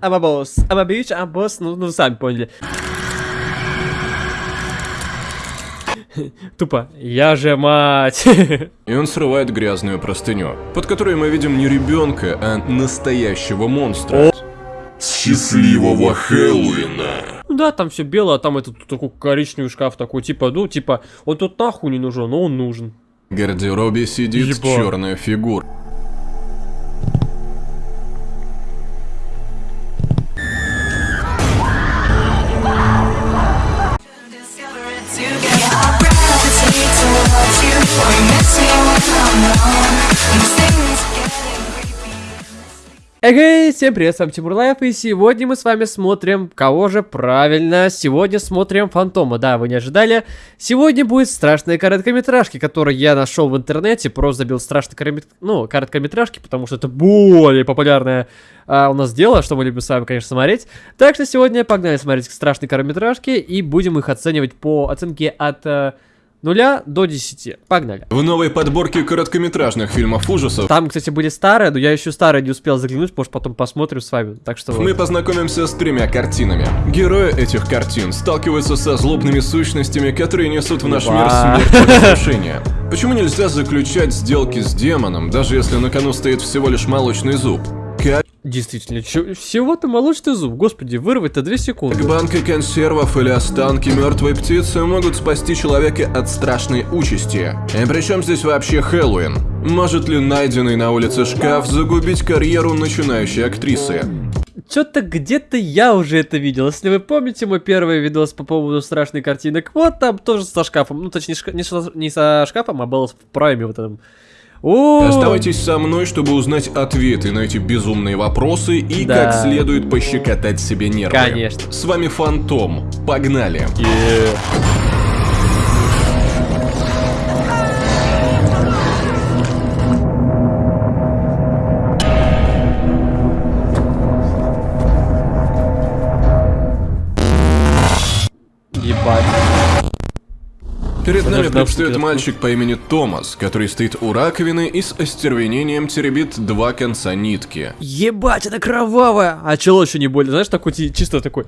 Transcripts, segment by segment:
I'm a boss. Ну, ну, сами поняли. Тупо. Я же мать. И он срывает грязную простыню, под которой мы видим не ребенка, а настоящего монстра. Счастливого Хэллоуина! Ну да, там все белое, а там этот такой коричневый шкаф такой, типа, ну, типа, он тут нахуй не нужен, но он нужен. В гардеробе сидит черная фигура. Эй, всем привет, с вами Тимур Life, и сегодня мы с вами смотрим, кого же правильно, сегодня смотрим Фантома, да, вы не ожидали, сегодня будет страшные короткометражки, которые я нашел в интернете, просто забил страшные короткомет- ну, короткометражки, потому что это более популярное а, у нас дело, что мы любим с вами, конечно, смотреть, так что сегодня погнали смотреть страшные короткометражки, и будем их оценивать по оценке от э, нуля до 10, погнали. В новой подборке короткометражных фильмов ужасов Там, кстати, были старые, но я еще старые не успел заглянуть, может потом посмотрим с вами. Так что мы познакомимся с тремя картинами. Герои этих картин сталкиваются со злобными сущностями, которые несут в наш мир Ба. смерть и разрушение. Почему нельзя заключать сделки с демоном, даже если на кону стоит всего лишь молочный зуб? Как Действительно, чё- всего-то молочный зуб, господи, вырвать-то 2 секунды. банки консервов или останки мертвой птицы могут спасти человека от страшной участи. И при чем здесь вообще Хэллоуин? Может ли найденный на улице шкаф загубить карьеру начинающей актрисы? Чё-то где-то я уже это видел. Если вы помните мой первый видос по поводу страшных картинок, вот там тоже со шкафом. Ну, точнее, шка- не, со, не со шкафом, а был в прайме вот этом. О, Оставайтесь со мной, чтобы узнать ответы на эти безумные вопросы и Да. как следует пощекотать себе нервы. Конечно. С вами Фантом. Погнали. е. Перед нами предстает мальчик по имени Томас, который стоит у раковины и с остервенением теребит два конца нитки. Ебать, это кровавая! А чело еще не больно, знаешь, такой чисто такой.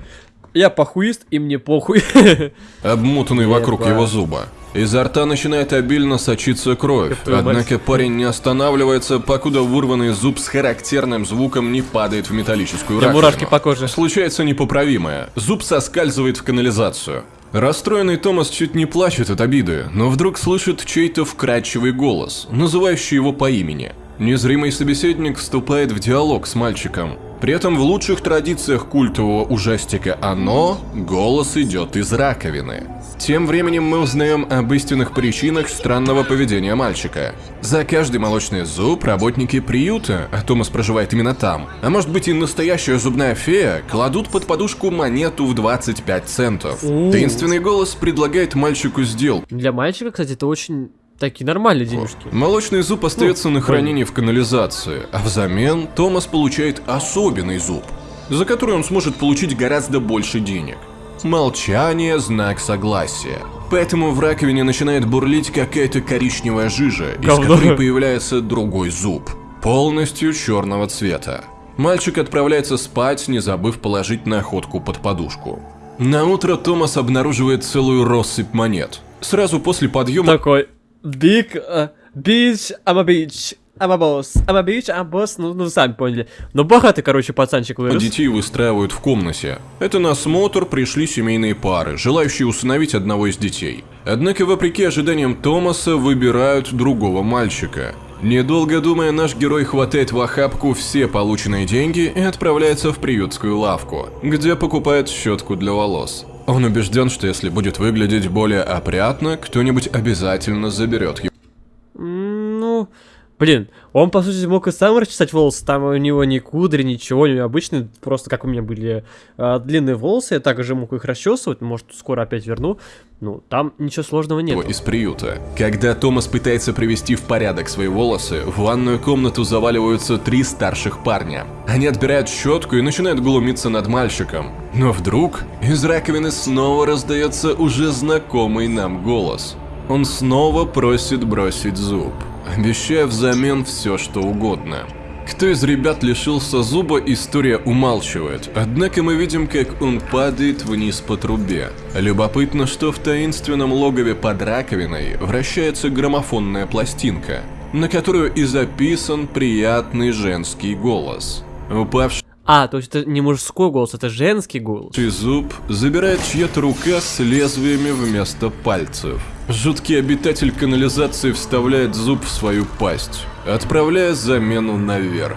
Я похуист, и мне похуй. обмотанный вокруг его зуба. Изо рта начинает обильно сочиться кровь, однако парень не останавливается, покуда вырванный зуб с характерным звуком не падает в металлическую раковину. мурашки по коже. Случается непоправимое. Зуб соскальзывает в канализацию. Расстроенный Томас чуть не плачет от обиды, но вдруг слышит чей-то вкрадчивый голос, называющий его по имени. Незримый собеседник вступает в диалог с мальчиком. При этом в лучших традициях культового ужастика «Оно» голос идет из раковины. Тем временем мы узнаем об истинных причинах странного поведения мальчика. За каждый молочный зуб работники приюта, а Томас проживает именно там, а может быть и настоящая зубная фея, кладут под подушку монету в 25 центов. Таинственный голос предлагает мальчику сделку. Для мальчика, кстати, это очень такие нормальные денежки. Молочный зуб остается Ну, на хранении в канализации, а взамен Томас получает особенный зуб, за который он сможет получить гораздо больше денег. Молчание – знак согласия. Поэтому в раковине начинает бурлить какая-то коричневая жижа, из Говно. которой появляется другой зуб, полностью черного цвета. Мальчик отправляется спать, не забыв положить находку под подушку. На утро Томас обнаруживает целую россыпь монет. Сразу после подъема Такой, big, uh, bitch, I'm a bitch, I'm a boss, I'm a bitch, I'm a boss, ну, ну, сами поняли. Ну, богатый, короче, пацанчик вырос. Детей выстраивают в комнате. Это на осмотр пришли семейные пары, желающие усыновить одного из детей. Однако, вопреки ожиданиям Томаса, выбирают другого мальчика. Недолго думая, наш герой хватает в охапку все полученные деньги и отправляется в приютскую лавку, где покупает щетку для волос. Он убежден, что если будет выглядеть более опрятно, кто-нибудь обязательно заберет его. Ну, блин, он, по сути, мог и сам расчесать волосы, там у него ни кудри, ничего, у него обычные, просто как у меня были а, длинные волосы, я также мог их расчесывать, может, скоро опять верну. Ну, там ничего сложного нет. из приюта. Когда Томас пытается привести в порядок свои волосы, в ванную комнату заваливаются три старших парня. Они отбирают щетку и начинают глумиться над мальчиком. Но вдруг из раковины снова раздается уже знакомый нам голос. Он снова просит бросить зуб, обещая взамен все что угодно. Кто из ребят лишился зуба, история умалчивает. Однако мы видим, как он падает вниз по трубе. Любопытно, что в таинственном логове под раковиной вращается граммофонная пластинка, на которую и записан приятный женский голос. Упавший А, то есть это не мужской голос, это женский голос. зуб забирает чья-то рука с лезвиями вместо пальцев. Жуткий обитатель канализации вставляет зуб в свою пасть, отправляя замену наверх.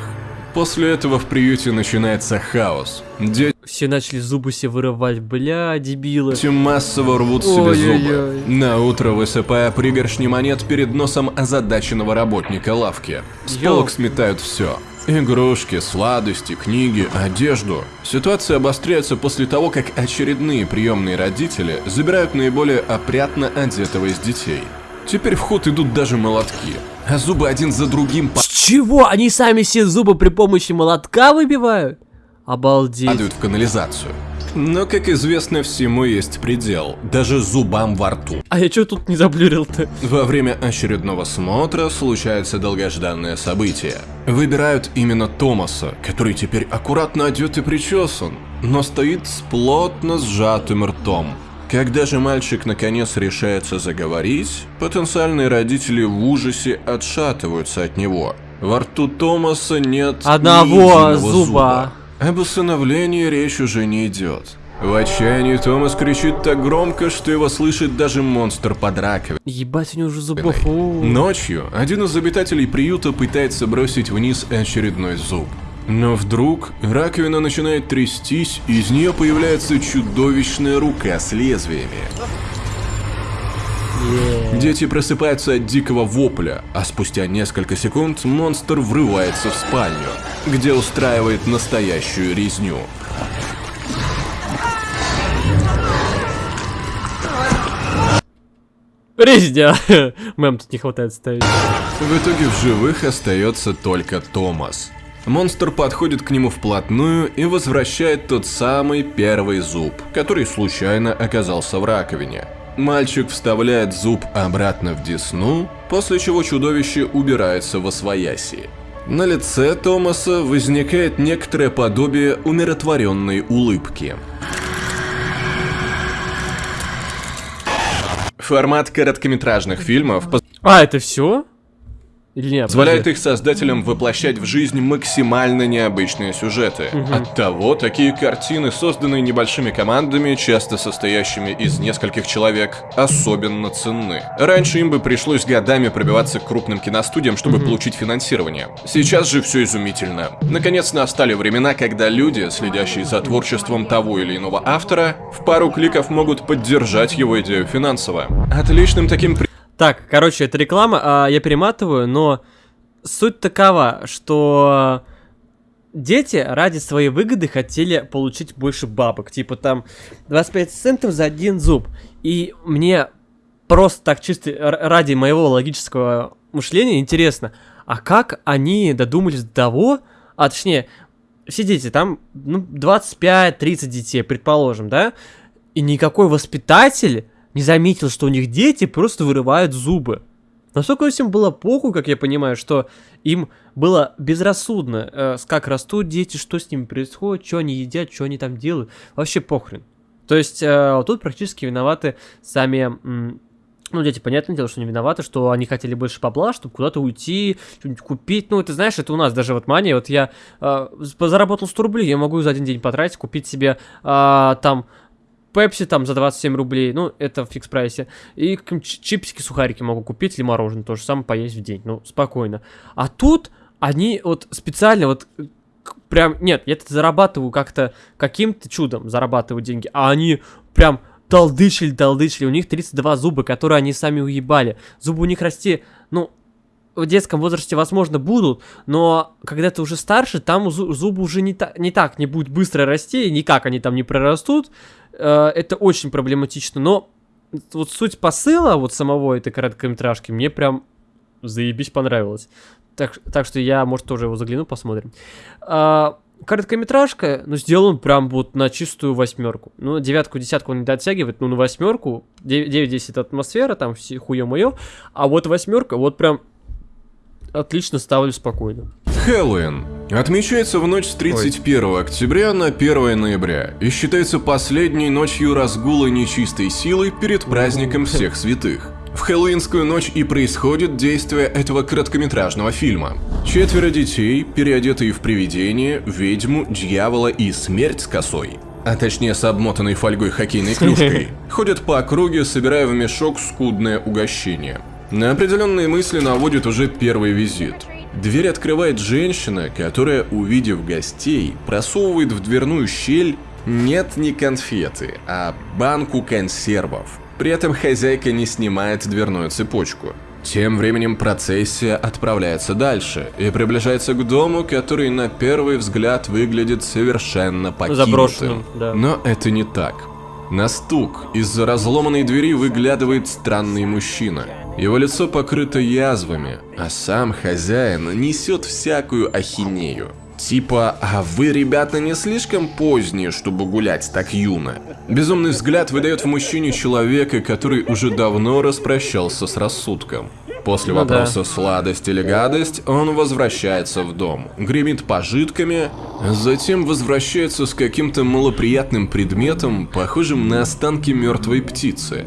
После этого в приюте начинается хаос. Дети Все начали зубы себе вырывать, бля, дебилы. массово рвут себе Ой-ой-ой. зубы. На утро высыпая пригоршни монет перед носом озадаченного работника лавки. С полок сметают все. Игрушки, сладости, книги, одежду. Ситуация обостряется после того, как очередные приемные родители забирают наиболее опрятно одетого из детей. Теперь в ход идут даже молотки, а зубы один за другим С чего? Они сами все зубы при помощи молотка выбивают? Обалдеть. падают в канализацию. Но, как известно, всему есть предел, даже зубам во рту. А я чё тут не заблюрил-то? Во время очередного смотра случается долгожданное событие. Выбирают именно Томаса, который теперь аккуратно одет и причесан, но стоит с плотно сжатым ртом. Когда же мальчик наконец решается заговорить, потенциальные родители в ужасе отшатываются от него. Во рту Томаса нет Одного единого зуба. Об усыновлении речь уже не идет. В отчаянии Томас кричит так громко, что его слышит даже монстр под раковиной. Ебать, у него уже зубов. Ночью один из обитателей приюта пытается бросить вниз очередной зуб. Но вдруг раковина начинает трястись, и из нее появляется чудовищная рука с лезвиями. Дети просыпаются от дикого вопля, а спустя несколько секунд монстр врывается в спальню, где устраивает настоящую резню. Резня. Мэм тут не хватает ставить. В итоге в живых остается только Томас. Монстр подходит к нему вплотную и возвращает тот самый первый зуб, который случайно оказался в раковине. Мальчик вставляет зуб обратно в десну, после чего чудовище убирается во свояси. На лице Томаса возникает некоторое подобие умиротворенной улыбки. Формат короткометражных фильмов А, это все? Или нет? позволяет их создателям воплощать в жизнь максимально необычные сюжеты. Оттого такие картины, созданные небольшими командами, часто состоящими из нескольких человек, особенно ценны. Раньше им бы пришлось годами пробиваться к крупным киностудиям, чтобы получить финансирование. Сейчас же все изумительно. Наконец настали времена, когда люди, следящие за творчеством того или иного автора, в пару кликов могут поддержать его идею финансово. Отличным таким при- Так, короче, это реклама, а, я перематываю, но суть такова, что дети ради своей выгоды хотели получить больше бабок. Типа там 25 центов за один зуб. И мне просто так чисто ради моего логического мышления интересно, а как они додумались до того, а точнее, все дети, там ну, 25-30 детей, предположим, да? И никакой воспитатель не заметил, что у них дети просто вырывают зубы. Настолько всем было похуй, как я понимаю, что им было безрассудно, э, как растут дети, что с ними происходит, что они едят, что они там делают. Вообще похрен. То есть э, тут практически виноваты сами... ну, дети, понятное дело, что не виноваты, что они хотели больше бабла, чтобы куда-то уйти, что-нибудь купить. Ну, ты знаешь, это у нас даже вот мания. Вот я э, заработал 100 рублей, я могу за один день потратить, купить себе а, там Пепси там за 27 рублей, ну, это в фикс прайсе. И чипсики, сухарики могу купить, или мороженое то же самое поесть в день, ну, спокойно. А тут они вот специально вот прям, нет, я это зарабатываю как-то каким-то чудом, зарабатываю деньги, а они прям толдычили, толдычили, у них 32 зуба, которые они сами уебали. Зубы у них расти, ну, в детском возрасте, возможно, будут, но когда ты уже старше, там зу- зубы уже не, та- не так, не будет быстро расти, никак они там не прорастут. Э, это очень проблематично, но вот суть посыла вот самого этой короткометражки мне прям заебись понравилось. Так, так что я, может, тоже его загляну, посмотрим. А, короткометражка, ну, сделан прям вот на чистую восьмерку. Ну, девятку, десятку он не дотягивает, ну, на восьмерку. 9-10 это атмосфера, там все хуе мое. А вот восьмерка, вот прям отлично ставлю спокойно. Хэллоуин отмечается в ночь с 31 октября на 1 ноября и считается последней ночью разгула нечистой силы перед праздником всех святых. В хэллоуинскую ночь и происходит действие этого короткометражного фильма. Четверо детей, переодетые в привидение, ведьму, дьявола и смерть с косой, а точнее с обмотанной фольгой хоккейной клюшкой, ходят по округе, собирая в мешок скудное угощение. На определенные мысли наводит уже первый визит. Дверь открывает женщина, которая, увидев гостей, просовывает в дверную щель нет не конфеты, а банку консервов. При этом хозяйка не снимает дверную цепочку. Тем временем процессия отправляется дальше и приближается к дому, который на первый взгляд выглядит совершенно покинутым. Заброшенным, да. Но это не так. На стук из-за разломанной двери выглядывает странный мужчина. Его лицо покрыто язвами, а сам хозяин несет всякую ахинею. Типа, а вы, ребята, не слишком поздние, чтобы гулять так юно? Безумный взгляд выдает в мужчине человека, который уже давно распрощался с рассудком. После Ну да. вопроса сладость или гадость, он возвращается в дом, гремит пожитками, затем возвращается с каким-то малоприятным предметом, похожим на останки мертвой птицы.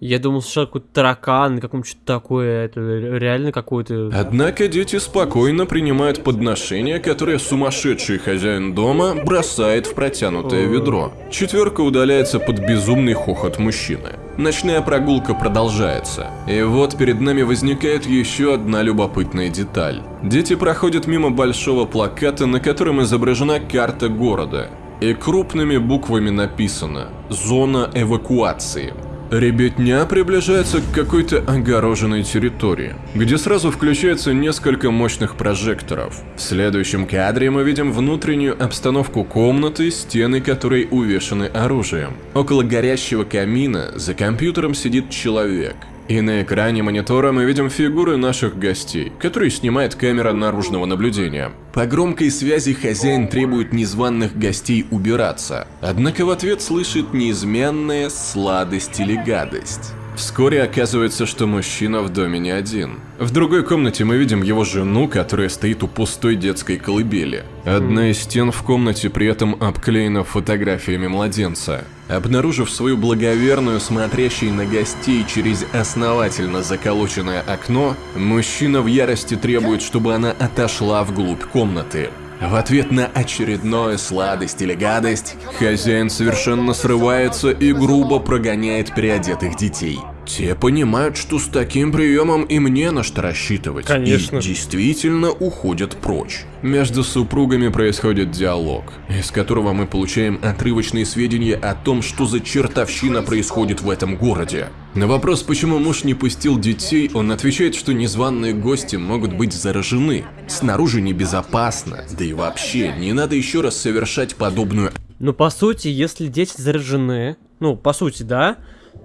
Я думал, что какой-то таракан, каком что-то такое, это реально какой-то... Однако дети спокойно принимают подношение, которое сумасшедший хозяин дома бросает в протянутое ведро. Четверка удаляется под безумный хохот мужчины. Ночная прогулка продолжается. И вот перед нами возникает еще одна любопытная деталь. Дети проходят мимо большого плаката, на котором изображена карта города. И крупными буквами написано «Зона эвакуации». Ребятня приближается к какой-то огороженной территории, где сразу включается несколько мощных прожекторов. В следующем кадре мы видим внутреннюю обстановку комнаты, стены которой увешаны оружием. Около горящего камина за компьютером сидит человек. И на экране монитора мы видим фигуры наших гостей, которые снимает камера наружного наблюдения. По громкой связи хозяин требует незваных гостей убираться, однако в ответ слышит неизменная сладость или гадость. Вскоре оказывается, что мужчина в доме не один. В другой комнате мы видим его жену, которая стоит у пустой детской колыбели. Одна из стен в комнате при этом обклеена фотографиями младенца. Обнаружив свою благоверную, смотрящей на гостей через основательно заколоченное окно, мужчина в ярости требует, чтобы она отошла вглубь комнаты. В ответ на очередное сладость или гадость, хозяин совершенно срывается и грубо прогоняет переодетых детей. Те понимают, что с таким приемом им не на что рассчитывать. Конечно. И действительно уходят прочь. Между супругами происходит диалог, из которого мы получаем отрывочные сведения о том, что за чертовщина происходит в этом городе. На вопрос, почему муж не пустил детей, он отвечает, что незваные гости могут быть заражены. Снаружи небезопасно, да и вообще, не надо еще раз совершать подобную Ну, по сути, если дети заражены, ну, по сути, да,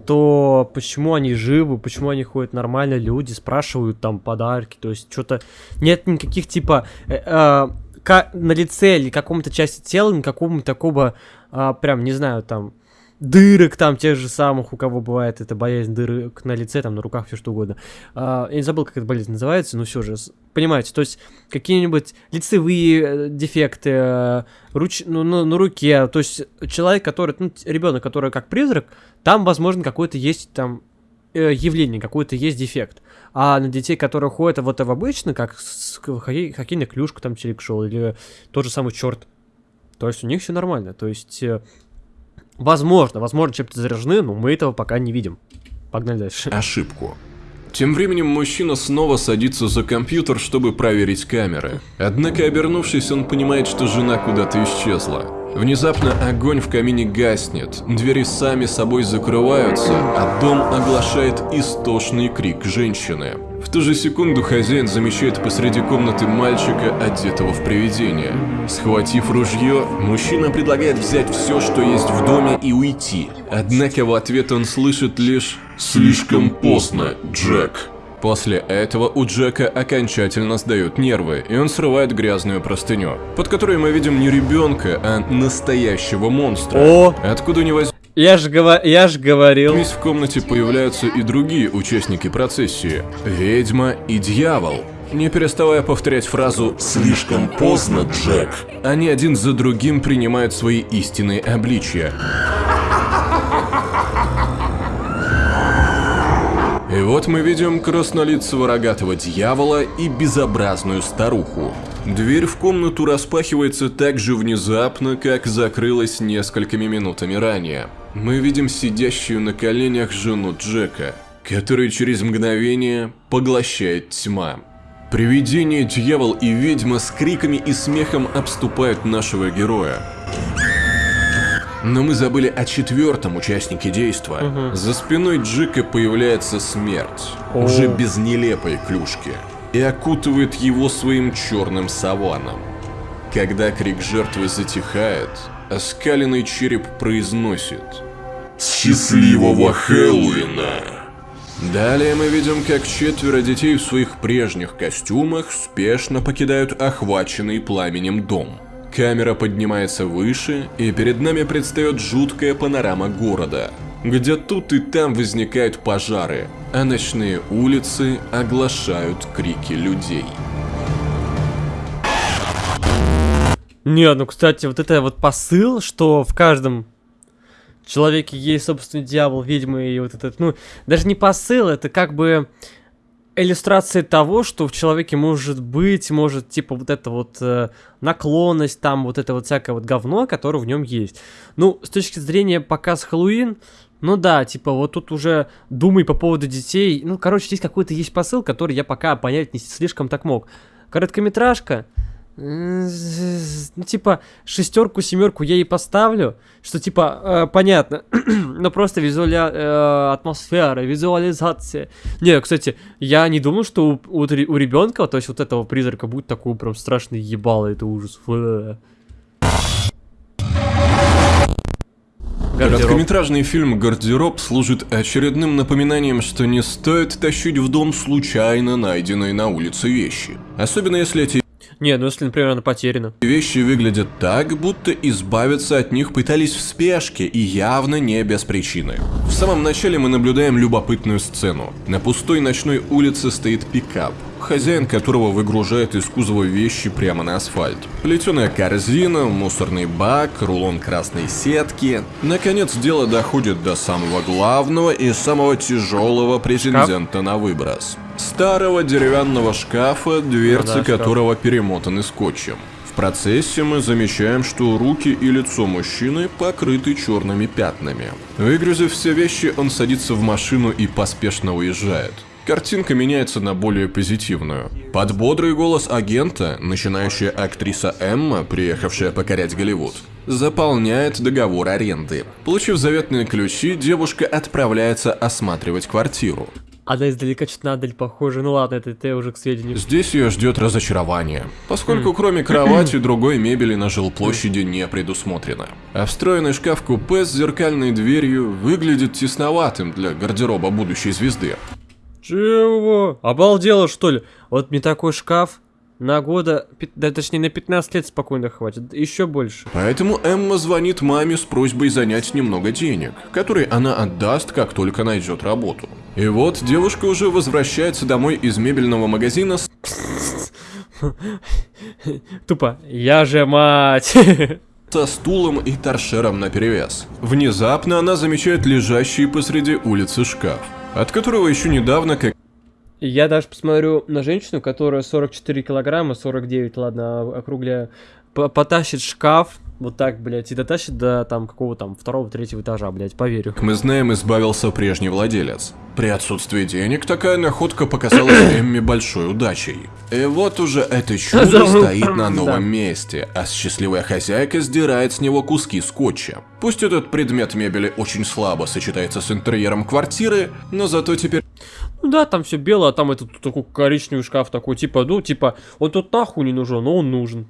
то почему они живы, почему они ходят нормально, люди спрашивают там подарки, то есть что-то нет никаких типа э, э, на лице или каком-то части тела никакого такого а, прям не знаю там дырок там тех же самых, у кого бывает эта боязнь дырок на лице, там на руках, все что угодно. А, я не забыл, как эта болезнь называется, но все же, понимаете, то есть какие-нибудь лицевые э, дефекты, э, руч... ну, на, на руке, то есть человек, который, ну, ребенок, который как призрак, там, возможно, какой-то есть там э, явление, какой-то есть дефект. А на детей, которые ходят вот в обычно, как с хоккей, хоккейная клюшка там челик шел, или тот же самый черт, то есть у них все нормально. То есть, возможно, возможно, чем-то заражены, но мы этого пока не видим. Погнали дальше. ошибку. Тем временем мужчина снова садится за компьютер, чтобы проверить камеры. Однако, обернувшись, он понимает, что жена куда-то исчезла. Внезапно огонь в камине гаснет, двери сами собой закрываются, а дом оглашает истошный крик женщины. В ту же секунду хозяин замечает посреди комнаты мальчика, одетого в привидение. Схватив ружье, мужчина предлагает взять все, что есть в доме и уйти. Однако в ответ он слышит лишь Слишком поздно, Джек. После этого у Джека окончательно сдают нервы, и он срывает грязную простыню, под которой мы видим не ребенка, а настоящего монстра. О! Откуда не возьмись Я же гова... я ж говорил. в комнате появляются и другие участники процессии – ведьма и дьявол. Не переставая повторять фразу Слишком поздно, Джек. Они один за другим принимают свои истинные обличия. И вот мы видим краснолицего рогатого дьявола и безобразную старуху. Дверь в комнату распахивается так же внезапно, как закрылась несколькими минутами ранее. Мы видим сидящую на коленях жену Джека, которую через мгновение поглощает тьма. Привидение, дьявол и ведьма с криками и смехом обступают нашего героя. Но мы забыли о четвертом участнике действа. За спиной Джека появляется смерть, уже без нелепой клюшки, и окутывает его своим черным саваном. Когда крик жертвы затихает, оскаленный череп произносит Счастливого Хэллоуина! Далее мы видим, как четверо детей в своих прежних костюмах спешно покидают охваченный пламенем дом. Камера поднимается выше, и перед нами предстает жуткая панорама города, где тут и там возникают пожары, а ночные улицы оглашают крики людей. Не, ну, кстати, вот это вот посыл, что в каждом человеке есть, собственно, дьявол, ведьма и вот этот, ну, даже не посыл, это как бы иллюстрация того, что в человеке может быть, может, типа, вот эта вот э, наклонность, там, вот это вот всякое вот говно, которое в нем есть. Ну, с точки зрения показ Хэллоуин, ну да, типа, вот тут уже думай по поводу детей. Ну, короче, здесь какой-то есть посыл, который я пока понять не слишком так мог. Короткометражка, ну, типа, шестерку, семерку я ей поставлю, что, типа, э, понятно, но просто визуаля... э, атмосфера, визуализация. Не, кстати, я не думал, что у, у, у ребенка, то есть вот этого призрака будет такой прям страшный ебало, это ужас. Фэ. Гардероб. Короткометражный фильм «Гардероб» служит очередным напоминанием, что не стоит тащить в дом случайно найденные на улице вещи. Особенно если эти Не, ну если, например, она потеряна. вещи выглядят так, будто избавиться от них пытались в спешке и явно не без причины. В самом начале мы наблюдаем любопытную сцену. На пустой ночной улице стоит пикап, хозяин которого выгружает из кузова вещи прямо на асфальт. Плетеная корзина, мусорный бак, рулон красной сетки. Наконец дело доходит до самого главного и самого тяжелого претендента на выброс. Старого деревянного шкафа, дверцы Ну да, шкаф. которого перемотаны скотчем. В процессе мы замечаем, что руки и лицо мужчины покрыты черными пятнами. Выгрузив все вещи, он садится в машину и поспешно уезжает. Картинка меняется на более позитивную. Под бодрый голос агента, начинающая актриса Эмма, приехавшая покорять Голливуд, заполняет договор аренды. Получив заветные ключи, девушка отправляется осматривать квартиру. Она издалека что-то на Адель похожа. Ну ладно, это ты уже к сведению. Здесь ее ждет разочарование, поскольку кроме кровати другой мебели на жилплощади не предусмотрено. А встроенный шкаф-купе с зеркальной дверью выглядит тесноватым для гардероба будущей звезды. Чего? Обалдела, что ли? Вот мне такой шкаф на года, да точнее на 15 лет спокойно хватит, еще больше. Поэтому Эмма звонит маме с просьбой занять немного денег, которые она отдаст, как только найдет работу. И вот девушка уже возвращается домой из мебельного магазина с Тупо, я же мать. со стулом и торшером наперевес. Внезапно она замечает лежащий посреди улицы шкаф, от которого еще недавно, как Я даже посмотрю на женщину, которая 44 килограмма, 49, ладно, а- округляю, по- потащит шкаф, вот так, блядь, и дотащит до там какого там второго, третьего этажа, блядь, поверю. мы знаем, избавился прежний владелец. При отсутствии денег такая находка показалась Эмми большой удачей. И вот уже это чудо стоит на Да. новом месте, а счастливая хозяйка сдирает с него куски скотча. Пусть этот предмет мебели очень слабо сочетается с интерьером квартиры, но зато теперь Ну да, там все белое, а там этот такой коричневый шкаф такой, типа, ну, типа, он тут нахуй не нужен, но он нужен.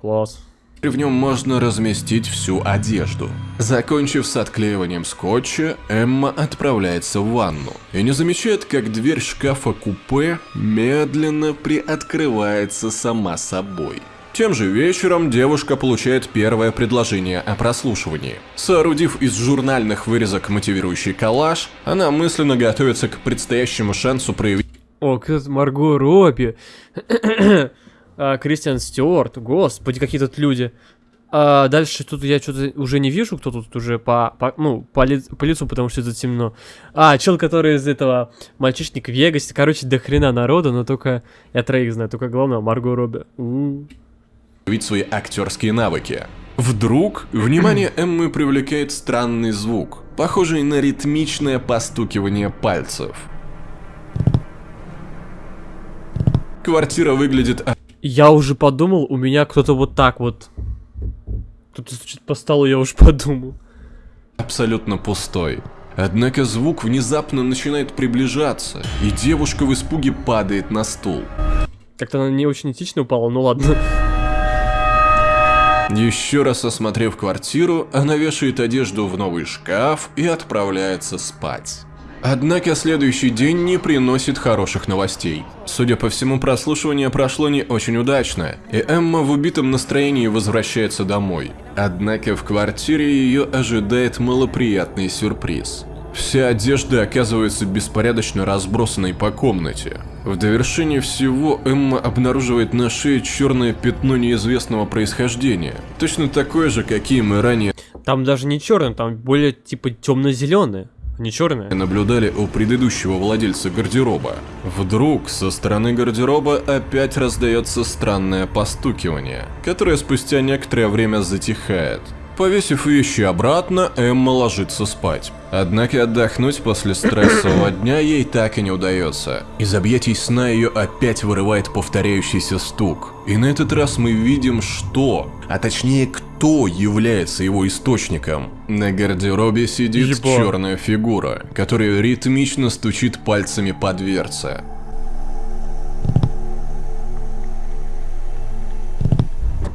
Класс. В нем можно разместить всю одежду. Закончив с отклеиванием скотча, Эмма отправляется в ванну и не замечает, как дверь шкафа-купе медленно приоткрывается сама собой. Тем же вечером девушка получает первое предложение о прослушивании. Соорудив из журнальных вырезок мотивирующий коллаж, она мысленно готовится к предстоящему шансу проявить О, кто Марго Робби. А, Кристиан Стюарт. Господи, какие тут люди. А дальше тут я что-то уже не вижу, кто тут уже по, по ну, по, ли- по лицу, потому что это темно. А, чел, который из этого мальчишник в Вегасе. Короче, до хрена народу, но только я троих знаю, только главное Марго Робби. У. проявить свои актерские навыки. Вдруг внимание Эммы привлекает странный звук, похожий на ритмичное постукивание пальцев. Квартира выглядит Я уже подумал, у меня кто-то вот так вот. Кто-то стучит по столу, я уже подумал. абсолютно пустой. Однако звук внезапно начинает приближаться, и девушка в испуге падает на стул. Как-то она не очень этично упала, ну ладно. Еще раз осмотрев квартиру, она вешает одежду в новый шкаф и отправляется спать. Однако следующий день не приносит хороших новостей. Судя по всему, прослушивание прошло не очень удачно, и Эмма в убитом настроении возвращается домой. Однако в квартире ее ожидает малоприятный сюрприз. Вся одежда оказывается беспорядочно разбросанной по комнате. В довершение всего Эмма обнаруживает на шее черное пятно неизвестного происхождения. Точно такое же, какие мы ранее Там даже не черный, там более типа темно-зеленый, не черный. наблюдали у предыдущего владельца гардероба. Вдруг со стороны гардероба опять раздается странное постукивание, которое спустя некоторое время затихает. Повесив вещи обратно, Эмма ложится спать. Однако отдохнуть после стрессового дня ей так и не удается. Из объятий сна ее опять вырывает повторяющийся стук. И на этот раз мы видим, что, а точнее кто является его источником. На гардеробе сидит Ебать. черная фигура, которая ритмично стучит пальцами по дверце.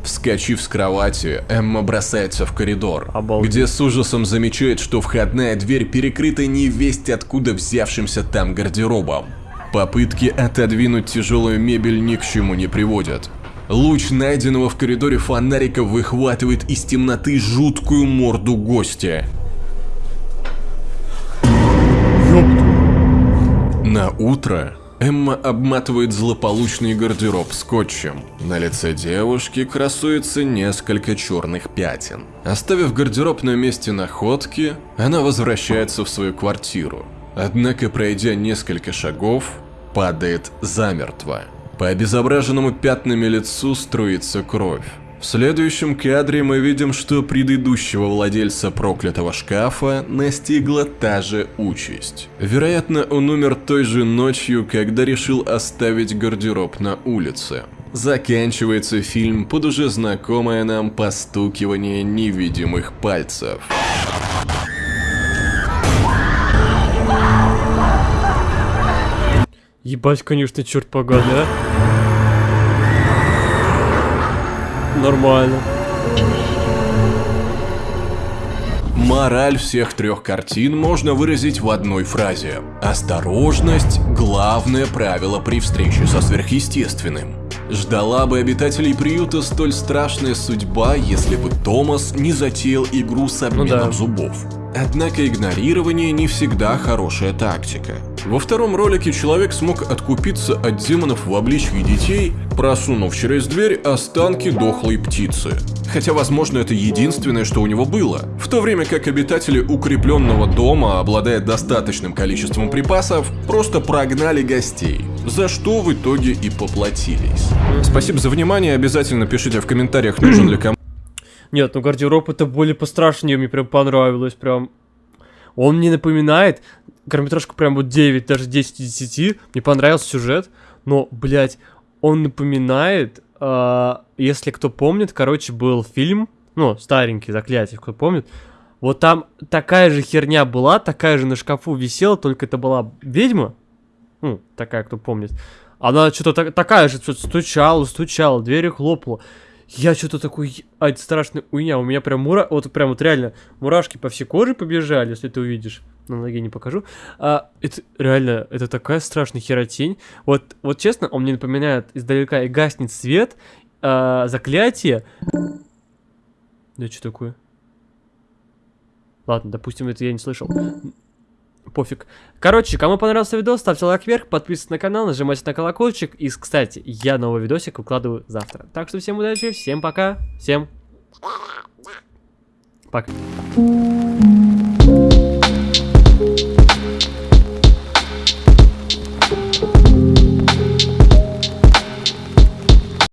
Вскочив с кровати, Эмма бросается в коридор, Обалдеть. где с ужасом замечает, что входная дверь перекрыта невесть откуда взявшимся там гардеробом. Попытки отодвинуть тяжелую мебель ни к чему не приводят. Луч найденного в коридоре фонарика выхватывает из темноты жуткую морду гостя. На утро Эмма обматывает злополучный гардероб скотчем. На лице девушки красуется несколько черных пятен. Оставив гардероб на месте находки, она возвращается в свою квартиру. Однако, пройдя несколько шагов, падает замертво. По обезображенному пятнами лицу струится кровь. В следующем кадре мы видим, что предыдущего владельца проклятого шкафа настигла та же участь. Вероятно, он умер той же ночью, когда решил оставить гардероб на улице. Заканчивается фильм под уже знакомое нам постукивание невидимых пальцев. Ебать, конечно, черт поганый, а. Нормально. Мораль всех трех картин можно выразить в одной фразе. Осторожность – главное правило при встрече со сверхъестественным. Ждала бы обитателей приюта столь страшная судьба, если бы Томас не затеял игру с обменом да. зубов. Однако игнорирование не всегда хорошая тактика. Во втором ролике человек смог откупиться от демонов в обличье детей, просунув через дверь останки дохлой птицы. Хотя, возможно, это единственное, что у него было. В то время как обитатели укрепленного дома, обладая достаточным количеством припасов, просто прогнали гостей, за что в итоге и поплатились. Спасибо за внимание, обязательно пишите в комментариях, нужен ли кому Нет, ну гардероб это более пострашнее, мне прям понравилось, прям. Он мне напоминает, короткометражку прям вот 9, даже 10 из 10, мне понравился сюжет, но, блядь, он напоминает, а, если кто помнит, короче, был фильм, ну, старенький, Заклятие, кто помнит, вот там такая же херня была, такая же на шкафу висела, только это была ведьма, ну, такая, кто помнит, она что-то так- такая же что-то стучала, стучала, дверью хлопала. Я что-то такой, а это страшная уйня, у меня прям мура, вот прям вот реально мурашки по всей коже побежали, если ты увидишь. На ноге не покажу. А, это реально, это такая страшная херотень. Вот, вот честно, он мне напоминает издалека и гаснет свет, а, заклятие. Да что такое? Ладно, допустим, это я не слышал пофиг. Короче, кому понравился видос, ставьте лайк вверх, подписывайтесь на канал, нажимайте на колокольчик. И, кстати, я новый видосик выкладываю завтра. Так что всем удачи, всем пока, всем пока.